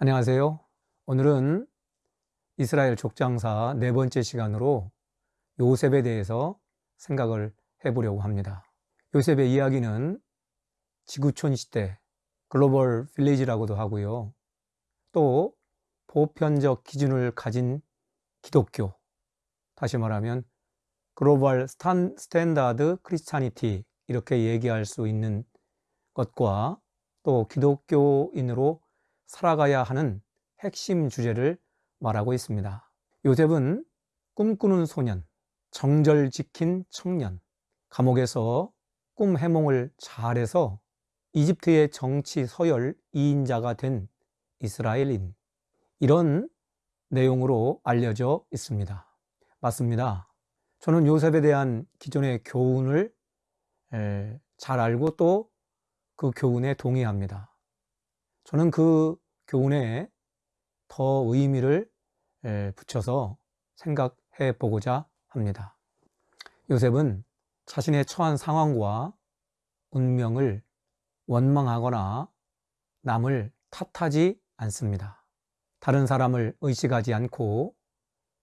안녕하세요. 오늘은 이스라엘 족장사 네 번째 시간으로 요셉에 대해서 생각을 해보려고 합니다. 요셉의 이야기는 지구촌 시대, global village라고도 하고요. 또 보편적 기준을 가진 기독교, 다시 말하면 global stan, standard Christianity 이렇게 얘기할 수 있는 것과 또 기독교인으로 살아가야 하는 핵심 주제를 말하고 있습니다. 요셉은 꿈꾸는 소년, 정절 지킨 청년, 감옥에서 꿈 해몽을 잘해서 이집트의 정치 서열 2인자가 된 이스라엘인 이런 내용으로 알려져 있습니다. 맞습니다. 저는 요셉에 대한 기존의 교훈을 잘 알고 또 그 교훈에 동의합니다. 저는 그 교훈에 더 의미를 붙여서 생각해 보고자 합니다. 요셉은 자신의 처한 상황과 운명을 원망하거나 남을 탓하지 않습니다. 다른 사람을 의식하지 않고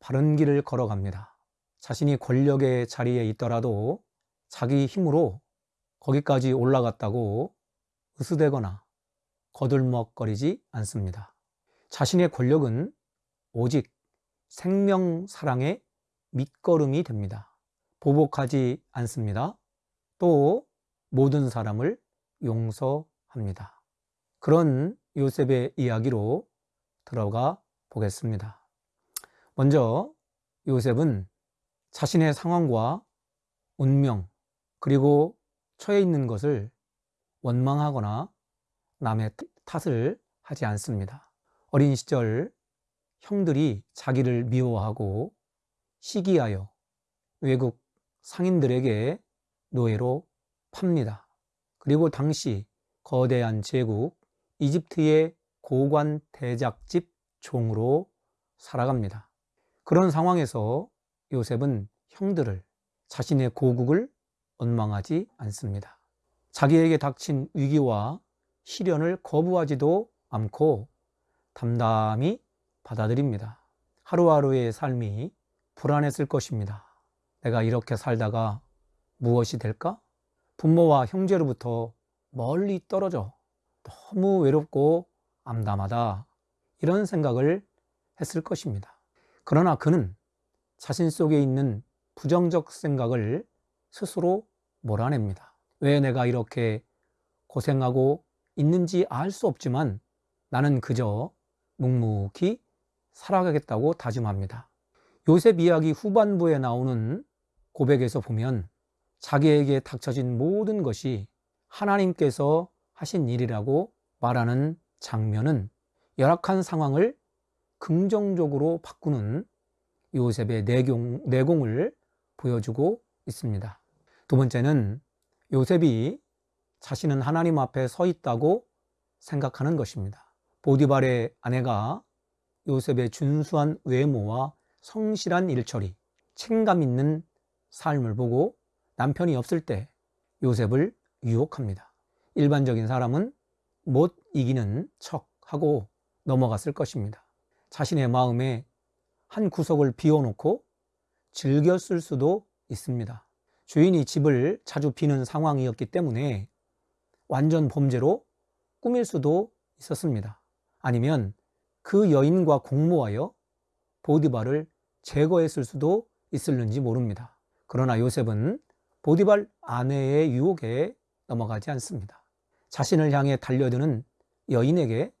바른 길을 걸어갑니다. 자신이 권력의 자리에 있더라도 자기 힘으로 거기까지 올라갔다고 으스대거나 거들먹거리지 않습니다. 자신의 권력은 오직 생명 사랑의 밑거름이 됩니다. 보복하지 않습니다. 또 모든 사람을 용서합니다. 그런 요셉의 이야기로 들어가 보겠습니다. 먼저 요셉은 자신의 상황과 운명 그리고 처해 있는 것을 원망하거나 남의 탓을 하지 않습니다. 어린 시절 형들이 자기를 미워하고 시기하여 외국 상인들에게 노예로 팝니다. 그리고 당시 거대한 제국 이집트의 고관 대작집 종으로 살아갑니다. 그런 상황에서 요셉은 형들을 자신의 고국을 원망하지 않습니다. 자기에게 닥친 위기와 시련을 거부하지도 않고 담담히 받아들입니다. 하루하루의 삶이 불안했을 것입니다. 내가 이렇게 살다가 무엇이 될까? 부모와 형제로부터 멀리 떨어져 너무 외롭고 암담하다. 이런 생각을 했을 것입니다. 그러나 그는 자신 속에 있는 부정적 생각을 스스로 몰아냅니다. 왜 내가 이렇게 고생하고 있는지 알 수 없지만 나는 그저 묵묵히 살아가겠다고 다짐합니다. 요셉 이야기 후반부에 나오는 고백에서 보면 자기에게 닥쳐진 모든 것이 하나님께서 하신 일이라고 말하는 장면은 열악한 상황을 긍정적으로 바꾸는 요셉의 내공, 내공을 보여주고 있습니다. 두 번째는 요셉이 자신은 하나님 앞에 서 있다고 생각하는 것입니다. 보디발의 아내가 요셉의 준수한 외모와 성실한 일처리, 책감 있는 삶을 보고 남편이 없을 때 요셉을 유혹합니다. 일반적인 사람은 못 이기는 척 하고 넘어갔을 것입니다. 자신의 마음에 한 구석을 비워놓고 즐겼을 수도 있습니다. 주인이 집을 자주 비는 상황이었기 때문에 완전 범죄로 꾸밀 수도 있었습니다. 아니면 그 여인과 공모하여 보디발을 제거했을 수도 있을는지 모릅니다. 그러나 요셉은 보디발 아내의 유혹에 넘어가지 않습니다. 자신을 향해 달려드는 여인에게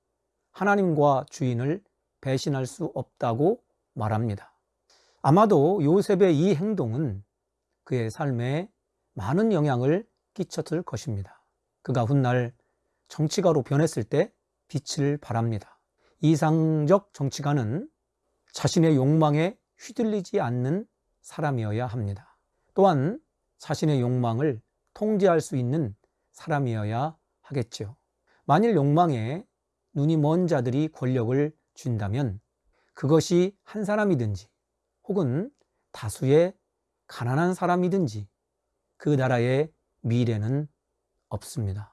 하나님과 주인을 배신할 수 없다고 말합니다. 아마도 요셉의 이 행동은 그의 삶에 많은 영향을 끼쳤을 것입니다. 그가 훗날 정치가로 변했을 때 빛을 발합니다. 이상적 정치가는 자신의 욕망에 휘둘리지 않는 사람이어야 합니다. 또한 자신의 욕망을 통제할 수 있는 사람이어야 하겠죠. 만일 욕망에 눈이 먼 자들이 권력을 준다면 그것이 한 사람이든지 혹은 다수의 가난한 사람이든지 그 나라의 미래는 없습니다.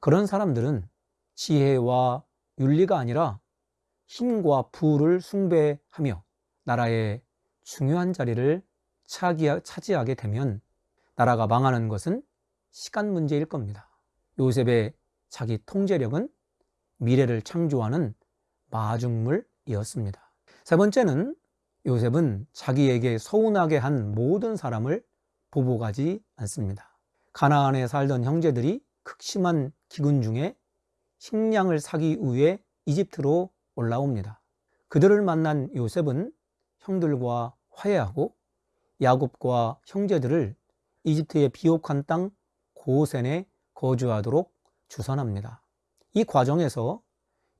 그런 사람들은 지혜와 윤리가 아니라 힘과 부를 숭배하며 나라의 중요한 자리를 차지하게 되면 나라가 망하는 것은 시간 문제일 겁니다. 요셉의 자기 통제력은 미래를 창조하는 마중물이었습니다. 세 번째는 요셉은 자기에게 서운하게 한 모든 사람을 보복하지 않습니다. 가나안에 살던 형제들이 극심한 기근 중에 식량을 사기 위해 이집트로 올라옵니다. 그들을 만난 요셉은 형들과 화해하고 야곱과 형제들을 이집트의 비옥한 땅 고센에 거주하도록 주선합니다. 이 과정에서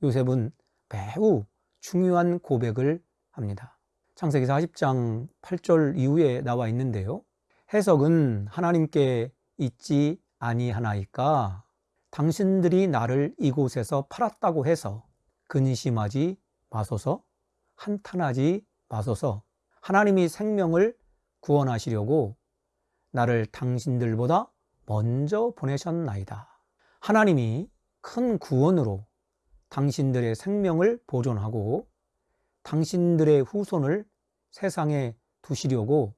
요셉은 매우 중요한 고백을 합니다. 창세기 40장 8절 이후에 나와 있는데요. 해석은 하나님께 있지 아니하나이까 당신들이 나를 이곳에서 팔았다고 해서 근심하지 마소서 한탄하지 마소서 하나님이 생명을 구원하시려고 나를 당신들보다 먼저 보내셨나이다. 하나님이 큰 구원으로 당신들의 생명을 보존하고 당신들의 후손을 세상에 두시려고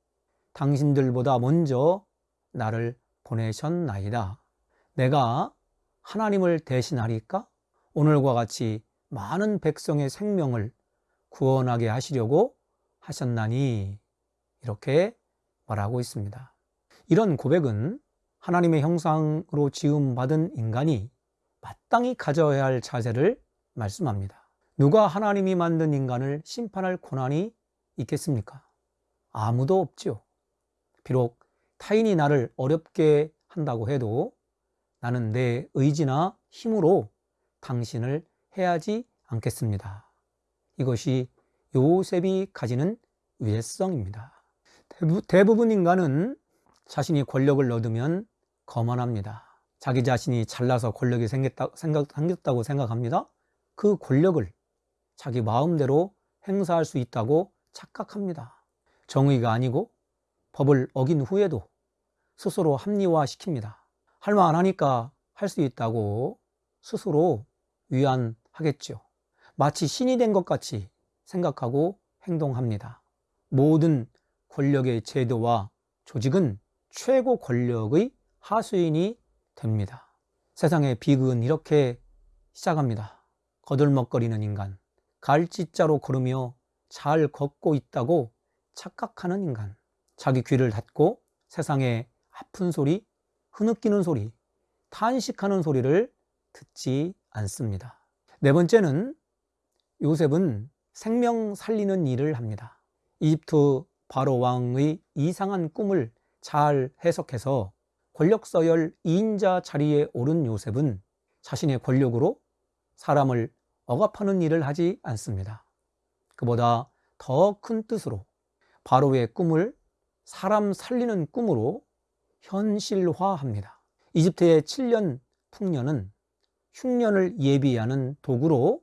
당신들보다 먼저 나를 보내셨나이다. 내가 하나님을 대신하리까? 오늘과 같이 많은 백성의 생명을 구원하게 하시려고 하셨나니 이렇게 말하고 있습니다. 이런 고백은 하나님의 형상으로 지음받은 인간이 마땅히 가져야 할 자세를 말씀합니다. 누가 하나님이 만든 인간을 심판할 권한이 있겠습니까? 아무도 없지요. 비록 타인이 나를 어렵게 한다고 해도 나는 내 의지나 힘으로 당신을 해하지 않겠습니다. 이것이 요셉이 가지는 위해성입니다. 대부 분 인간은 자신이 권력을 얻으면 거만합니다. 자기 자신이 잘나서 권력이 생겼다, 생각, 생겼다고 생각합니다. 그 권력을 자기 마음대로 행사할 수 있다고 착각합니다. 정의가 아니고 법을 어긴 후에도 스스로 합리화시킵니다. 할 만하니까 할 수 있다고 스스로 위안하겠죠. 마치 신이 된 것 같이 생각하고 행동합니다. 모든 권력의 제도와 조직은 최고 권력의 하수인이 됩니다. 세상의 비극은 이렇게 시작합니다. 거들먹거리는 인간, 갈짓자로 걸으며 잘 걷고 있다고 착각하는 인간, 자기 귀를 닫고 세상의 아픈 소리, 흐느끼는 소리, 탄식하는 소리를 듣지 않습니다. 네 번째는 요셉은 생명 살리는 일을 합니다. 이집트 바로 왕의 이상한 꿈을 잘 해석해서 권력 서열 2인자 자리에 오른 요셉은 자신의 권력으로 사람을 억압하는 일을 하지 않습니다. 그보다 더 큰 뜻으로 바로의 꿈을 사람 살리는 꿈으로 현실화합니다. 이집트의 7년 풍년은 흉년을 예비하는 도구로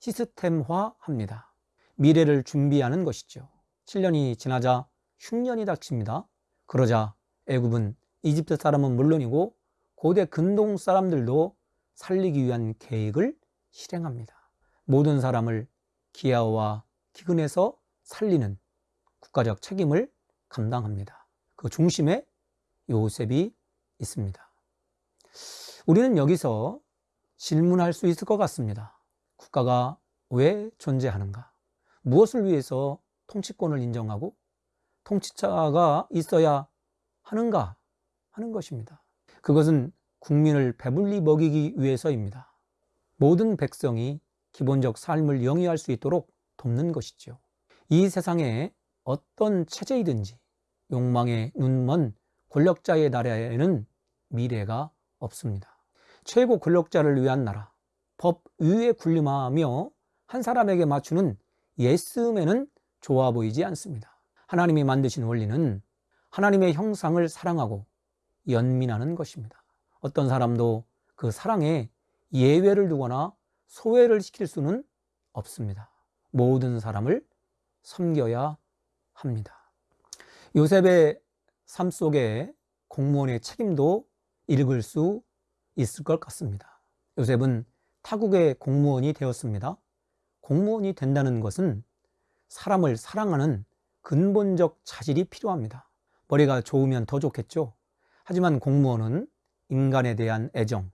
시스템화합니다. 미래를 준비하는 것이죠. 7년이 지나자 흉년이 닥칩니다. 그러자 애굽은 이집트 사람은 물론이고 고대 근동 사람들도 살리기 위한 계획을 실행합니다. 모든 사람을 기아와 기근에서 살리는 국가적 책임을 감당합니다. 그 중심에 요셉이 있습니다. 우리는 여기서 질문할 수 있을 것 같습니다. 국가가 왜 존재하는가? 무엇을 위해서 통치권을 인정하고 통치자가 있어야 하는가 하는 것입니다. 그것은 국민을 배불리 먹이기 위해서입니다. 모든 백성이 기본적 삶을 영위할 수 있도록 돕는 것이죠. 이 세상에 어떤 체제이든지 욕망에 눈먼 권력자의 나라에는 미래가 없습니다. 최고 권력자를 위한 나라, 법 위에 군림하며 한 사람에게 맞추는 예스맨은 좋아 보이지 않습니다. 하나님이 만드신 원리는 하나님의 형상을 사랑하고 연민하는 것입니다. 어떤 사람도 그 사랑에 예외를 두거나 소외를 시킬 수는 없습니다. 모든 사람을 섬겨야 합니다. 요셉의 삶 속에 공무원의 책임도 읽을 수 있을 것 같습니다. 요셉은 타국의 공무원이 되었습니다. 공무원이 된다는 것은 사람을 사랑하는 근본적 자질이 필요합니다. 머리가 좋으면 더 좋겠죠. 하지만 공무원은 인간에 대한 애정,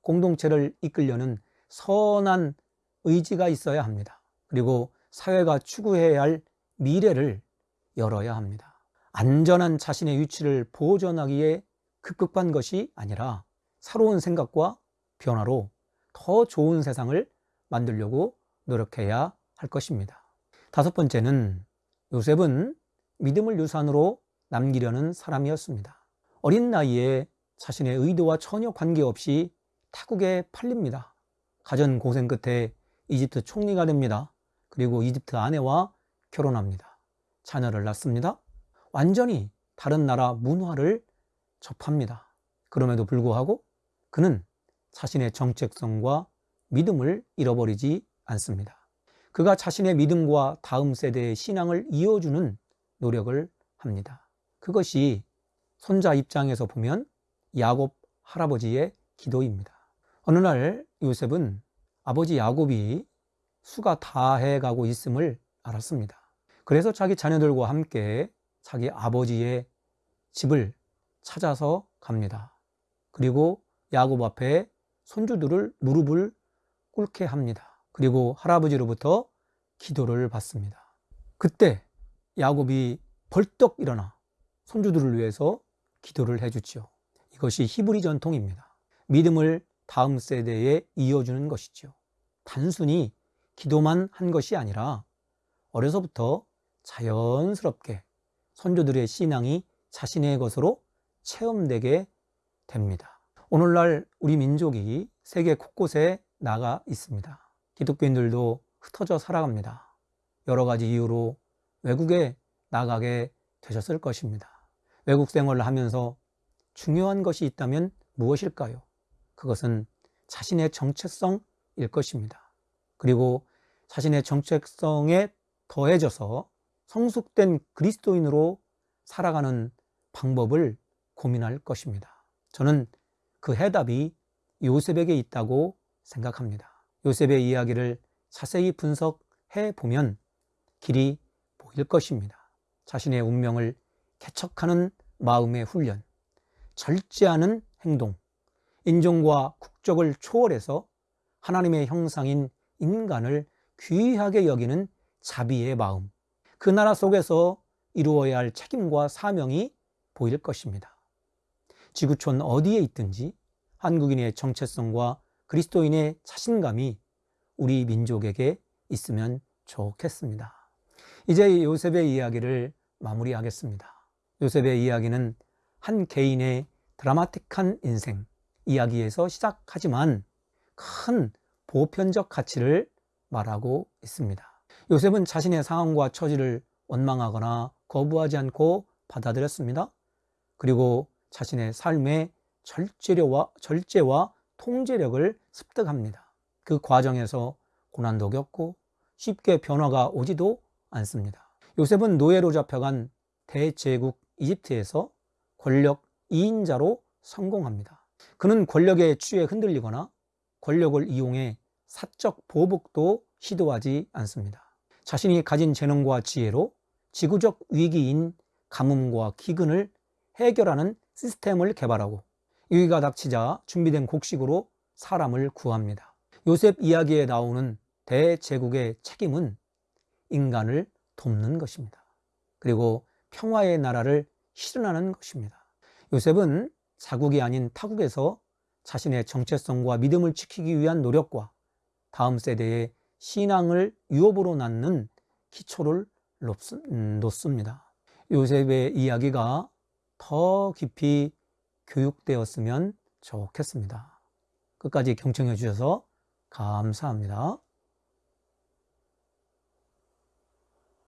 공동체를 이끌려는 선한 의지가 있어야 합니다. 그리고 사회가 추구해야 할 미래를 열어야 합니다. 안전한 자신의 위치를 보존하기에 급급한 것이 아니라 새로운 생각과 변화로 더 좋은 세상을 만들려고 노력해야 할 것입니다. 다섯 번째는 요셉은 믿음을 유산으로 남기려는 사람이었습니다. 어린 나이에 자신의 의도와 전혀 관계없이 타국에 팔립니다. 가전 고생 끝에 이집트 총리가 됩니다. 그리고 이집트 아내와 결혼합니다. 자녀를 낳습니다. 완전히 다른 나라 문화를 접합니다. 그럼에도 불구하고 그는 자신의 정체성과 믿음을 잃어버리지 않습니다. 그가 자신의 믿음과 다음 세대의 신앙을 이어주는 노력을 합니다. 그것이 손자 입장에서 보면 야곱 할아버지의 기도입니다. 어느 날 요셉은 아버지 야곱이 수가 다해 가고 있음을 알았습니다. 그래서 자기 자녀들과 함께 자기 아버지의 집을 찾아서 갑니다. 그리고 야곱 앞에 손주들을 무릎을 꿇게 합니다. 그리고 할아버지로부터 기도를 받습니다. 그때 야곱이 벌떡 일어나 손주들을 위해서 기도를 해주죠. 이것이 히브리 전통입니다. 믿음을 다음 세대에 이어주는 것이죠. 단순히 기도만 한 것이 아니라 어려서부터 자연스럽게 선조들의 신앙이 자신의 것으로 체험되게 됩니다. 오늘날 우리 민족이 세계 곳곳에 나가 있습니다. 기독교인들도 흩어져 살아갑니다. 여러 가지 이유로 외국에 나가게 되셨을 것입니다. 외국 생활을 하면서 중요한 것이 있다면 무엇일까요? 그것은 자신의 정체성일 것입니다. 그리고 자신의 정체성에 더해져서 성숙된 그리스도인으로 살아가는 방법을 고민할 것입니다. 저는 그 해답이 요셉에게 있다고 생각합니다. 요셉의 이야기를 자세히 분석해 보면 길이 보일 것입니다. 자신의 운명을 개척하는 마음의 훈련, 절제하는 행동, 인종과 국적을 초월해서 하나님의 형상인 인간을 귀하게 여기는 자비의 마음, 그 나라 속에서 이루어야 할 책임과 사명이 보일 것입니다. 지구촌 어디에 있든지 한국인의 정체성과 그리스도인의 자신감이 우리 민족에게 있으면 좋겠습니다. 이제 요셉의 이야기를 마무리하겠습니다. 요셉의 이야기는 한 개인의 드라마틱한 인생 이야기에서 시작하지만 큰 보편적 가치를 말하고 있습니다. 요셉은 자신의 상황과 처지를 원망하거나 거부하지 않고 받아들였습니다. 그리고 자신의 삶의 절제와, 절제와 통제력을 습득합니다. 그 과정에서 고난도 겪고 쉽게 변화가 오지도 않습니다. 요셉은 노예로 잡혀간 대제국 이집트에서 권력 2인자로 성공합니다. 그는 권력에 취해 흔들리거나 권력을 이용해 사적 보복도 시도하지 않습니다. 자신이 가진 재능과 지혜로 지구적 위기인 가뭄과 기근을 해결하는 시스템을 개발하고 위기가 닥치자 준비된 곡식으로 사람을 구합니다. 요셉 이야기에 나오는 대제국의 책임은 인간을 돕는 것입니다. 그리고 평화의 나라를 실현하는 것입니다. 요셉은 자국이 아닌 타국에서 자신의 정체성과 믿음을 지키기 위한 노력과 다음 세대의 신앙을 유업으로 낳는 기초를 음, 놓습니다. 요셉의 이야기가 더 깊이 교육되었으면 좋겠습니다. 끝까지 경청해 주셔서 감사합니다.